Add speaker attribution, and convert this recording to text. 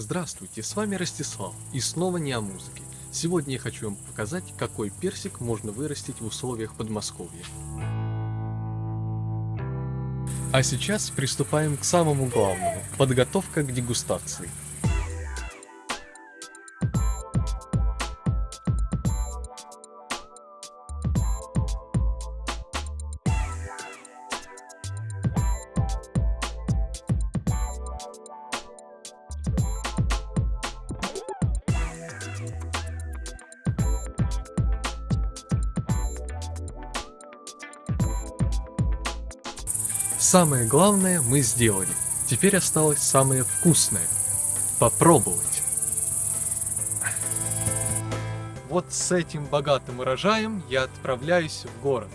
Speaker 1: Здравствуйте, с вами Ростислав, и снова не о музыке. Сегодня я хочу вам показать, какой персик можно вырастить в условиях Подмосковья. А сейчас приступаем к самому главному – подготовка к дегустации. Самое главное мы сделали. Теперь осталось самое вкусное. Попробовать. Вот с этим богатым урожаем я отправляюсь в город.